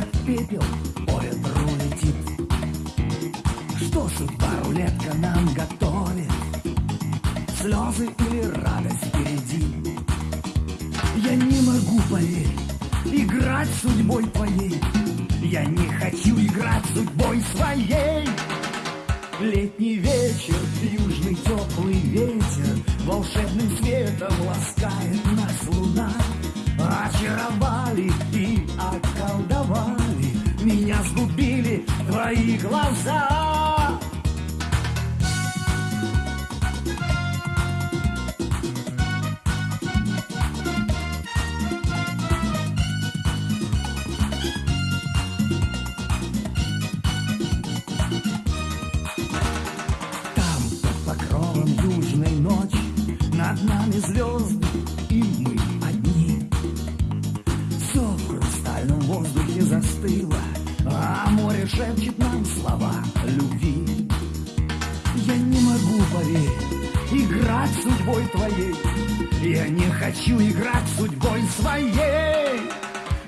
пепел по ветру летит. Что судьба рулетка нам готовит? Слезы или радость впереди? Я не могу поверить, играть судьбой твоей. Я не хочу играть судьбой своей. Летний вечер, южный теплый ветер Волшебным светом ласкает нас луна Очаровали твои глаза. Там, под покровом южной ночи Над нами звезды, играть судьбой твоей. Я не хочу играть судьбой своей.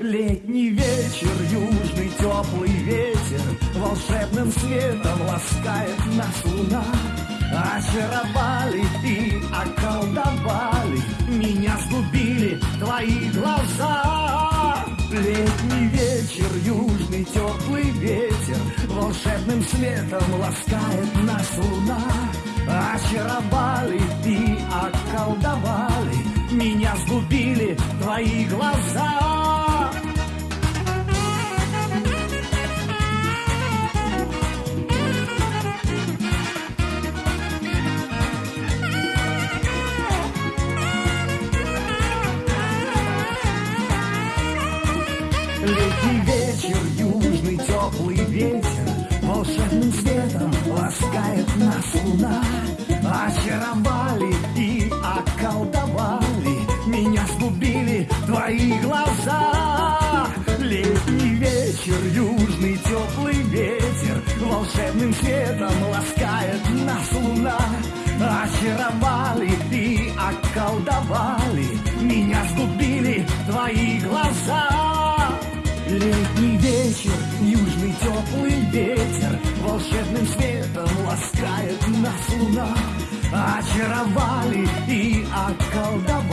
Летний вечер, южный теплый ветер Волшебным светом ласкает нас луна. Очаровали и околдовали Меня сгубили твои глаза. Летний вечер, южный теплый ветер Волшебным светом ласкает нас луна. Очаровали твои глаза. Летний вечер, южный теплый ветер Волшебным светом ласкает нас луна Волшебным светом ласкает нас луна. Очаровали и околдовали Меня сгубили твои глаза. Летний вечер, южный теплый ветер Волшебным светом ласкает нас луна. Очаровали и околдовали